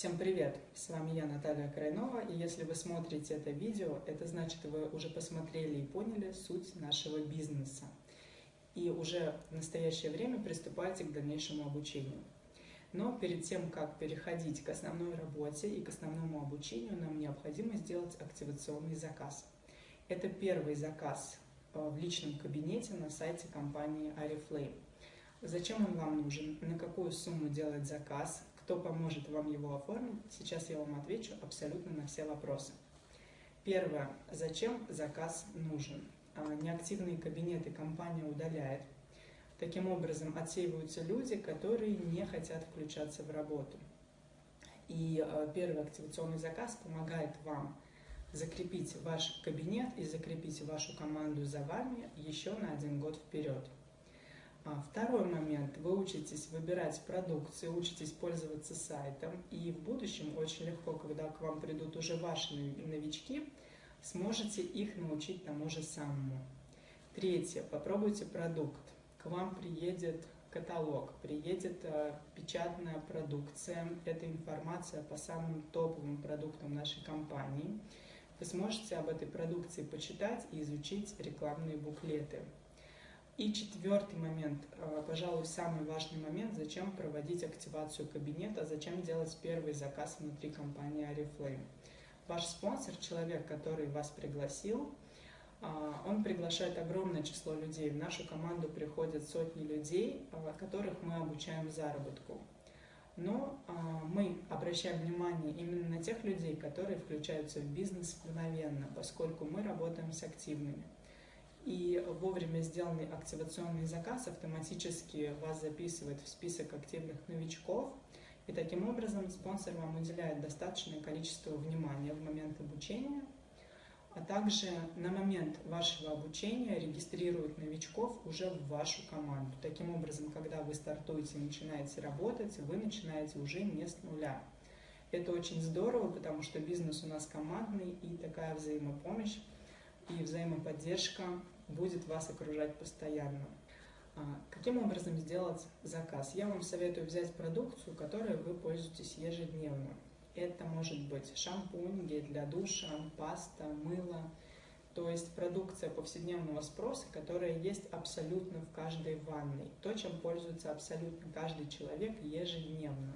Всем привет! С вами я, Наталья Крайнова, и если вы смотрите это видео, это значит, вы уже посмотрели и поняли суть нашего бизнеса. И уже в настоящее время приступаете к дальнейшему обучению. Но перед тем, как переходить к основной работе и к основному обучению, нам необходимо сделать активационный заказ. Это первый заказ э, в личном кабинете на сайте компании Ariflame. Зачем он вам нужен, на какую сумму делать заказ, кто поможет вам его оформить, сейчас я вам отвечу абсолютно на все вопросы. Первое. Зачем заказ нужен? А, неактивные кабинеты компания удаляет. Таким образом отсеиваются люди, которые не хотят включаться в работу. И а, первый активационный заказ помогает вам закрепить ваш кабинет и закрепить вашу команду за вами еще на один год вперед. А второй момент. Вы учитесь выбирать продукцию, учитесь пользоваться сайтом, и в будущем очень легко, когда к вам придут уже ваши новички, сможете их научить тому же самому. Третье. Попробуйте продукт. К вам приедет каталог, приедет э, печатная продукция, это информация по самым топовым продуктам нашей компании. Вы сможете об этой продукции почитать и изучить рекламные буклеты. И четвертый момент, э, пожалуй, самый важный момент, зачем проводить активацию кабинета, зачем делать первый заказ внутри компании Oriflame. Ваш спонсор, человек, который вас пригласил, э, он приглашает огромное число людей. В нашу команду приходят сотни людей, э, которых мы обучаем заработку. Но мы обращаем внимание именно на тех людей, которые включаются в бизнес мгновенно, поскольку мы работаем с активными и вовремя сделанный активационный заказ автоматически вас записывает в список активных новичков, и таким образом спонсор вам уделяет достаточное количество внимания в момент обучения, а также на момент вашего обучения регистрирует новичков уже в вашу команду. Таким образом, когда вы стартуете и начинаете работать, вы начинаете уже не с нуля. Это очень здорово, потому что бизнес у нас командный, и такая взаимопомощь и взаимоподдержка будет вас окружать постоянно. А, каким образом сделать заказ? Я вам советую взять продукцию, которой вы пользуетесь ежедневно. Это может быть шампунь, гель для душа, паста, мыло. То есть продукция повседневного спроса, которая есть абсолютно в каждой ванной. То, чем пользуется абсолютно каждый человек ежедневно.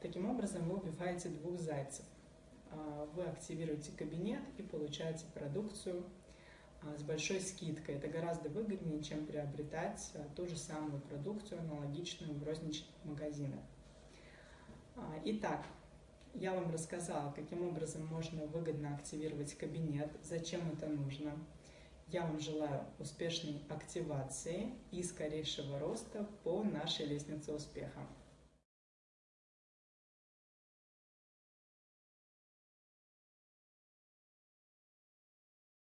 Таким образом вы убиваете двух зайцев. А, вы активируете кабинет и получаете продукцию а, с большой скидкой. Это гораздо выгоднее, чем приобретать а, ту же самую продукцию, аналогичную в розничных магазинах. Итак, я вам рассказала, каким образом можно выгодно активировать кабинет, зачем это нужно. Я вам желаю успешной активации и скорейшего роста по нашей лестнице успеха.